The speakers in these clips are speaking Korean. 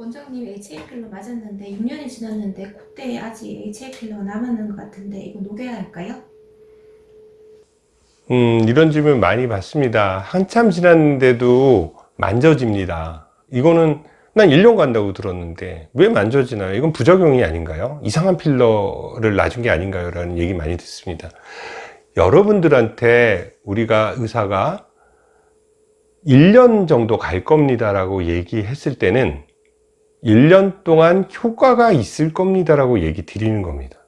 원장님 HA 필러 맞았는데 6년이 지났는데 콧대에 아직 HA 필러가 남았는 것 같은데 이거 녹여야 할까요? 음, 이런 질문 많이 받습니다. 한참 지났는데도 만져집니다. 이거는 난 1년 간다고 들었는데 왜 만져지나요? 이건 부작용이 아닌가요? 이상한 필러를 놔준 게 아닌가요? 라는 얘기 많이 듣습니다. 여러분들한테 우리가 의사가 1년 정도 갈 겁니다 라고 얘기했을 때는 1년 동안 효과가 있을 겁니다 라고 얘기 드리는 겁니다.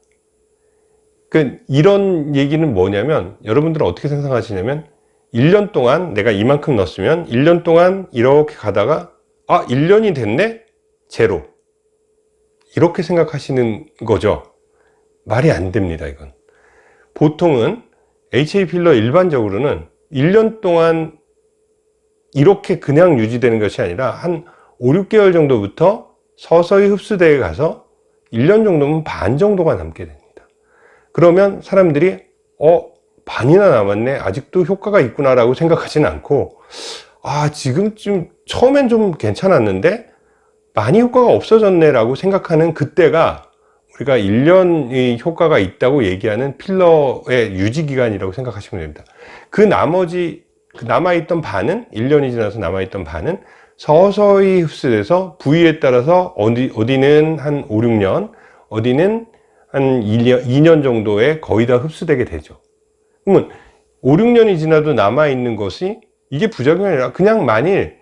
그 이런 얘기는 뭐냐면 여러분들은 어떻게 생각하시냐면 1년 동안 내가 이만큼 넣었으면 1년 동안 이렇게 가다가 아 1년이 됐네? 제로 이렇게 생각하시는 거죠 말이 안 됩니다 이건 보통은 HA 필러 일반적으로는 1년 동안 이렇게 그냥 유지되는 것이 아니라 한 5, 6개월 정도부터 서서히 흡수대에 가서 1년 정도면 반 정도가 남게 됩니다. 그러면 사람들이 어 반이나 남았네. 아직도 효과가 있구나 라고 생각하지는 않고 아 지금쯤 처음엔 좀 괜찮았는데 많이 효과가 없어졌네 라고 생각하는 그때가 우리가 1년의 효과가 있다고 얘기하는 필러의 유지기간이라고 생각하시면 됩니다. 그 나머지 그 남아있던 반은 1년이 지나서 남아있던 반은 서서히 흡수돼서 부위에 따라서 어디, 어디는 한 5, 6년 어디는 한 2년, 2년 정도에 거의 다 흡수되게 되죠. 그러면 5, 6년이 지나도 남아있는 것이 이게 부작용이 아니라 그냥 만일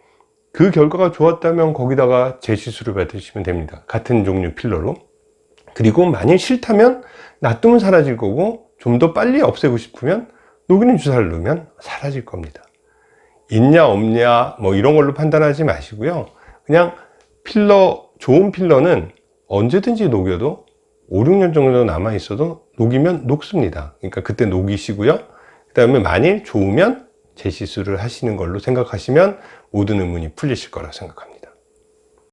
그 결과가 좋았다면 거기다가 재시술을 받으시면 됩니다. 같은 종류 필러로. 그리고 만일 싫다면 놔두면 사라질 거고 좀 더 빨리 없애고 싶으면 녹이는 주사를 넣으면 사라질 겁니다 있냐 없냐 뭐 이런 걸로 판단하지 마시고요. 그냥 필러 좋은 필러는 언제든지 녹여도 5, 6년 정도 남아 있어도 녹이면 녹습니다. 그러니까 그때 녹이시고요. 그 다음에 만일 좋으면 재시술을 하시는 걸로 생각하시면 모든 의문이 풀리실 거라 생각합니다